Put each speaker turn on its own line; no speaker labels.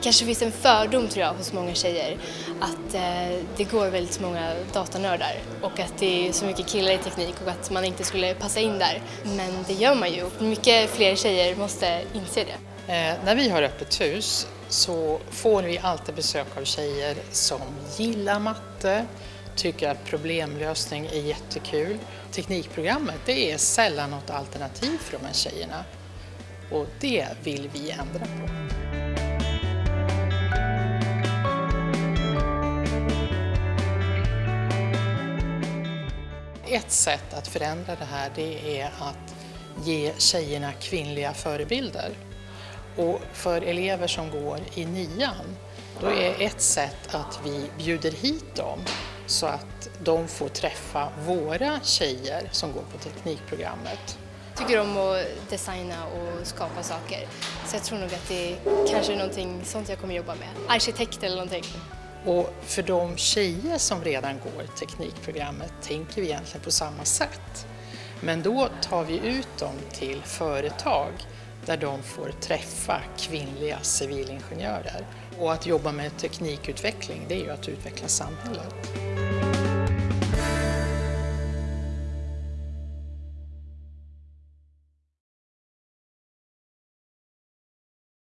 Det kanske finns en fördom tror jag hos många tjejer att eh, det går väldigt många datanördar och att det är så mycket killar i teknik och att man inte skulle passa in där. Men det gör man ju och mycket fler tjejer måste inse det.
Eh, när vi har öppet hus så får vi alltid besök av tjejer som gillar matte, tycker att problemlösning är jättekul. Teknikprogrammet det är sällan något alternativ för de här tjejerna och det vill vi ändra på. Ett sätt att förändra det här det är att ge tjejerna kvinnliga förebilder. Och för elever som går i nian, då är ett sätt att vi bjuder hit dem så att de får träffa våra tjejer som går på teknikprogrammet.
Jag tycker om att designa och skapa saker så jag tror nog att det kanske är någonting sånt jag kommer jobba med. Arkitekt eller någonting.
Och för de tjejer som redan går teknikprogrammet tänker vi egentligen på samma sätt. Men då tar vi ut dem till företag där de får träffa kvinnliga civilingenjörer. Och att jobba med teknikutveckling, det är ju att utveckla samhället.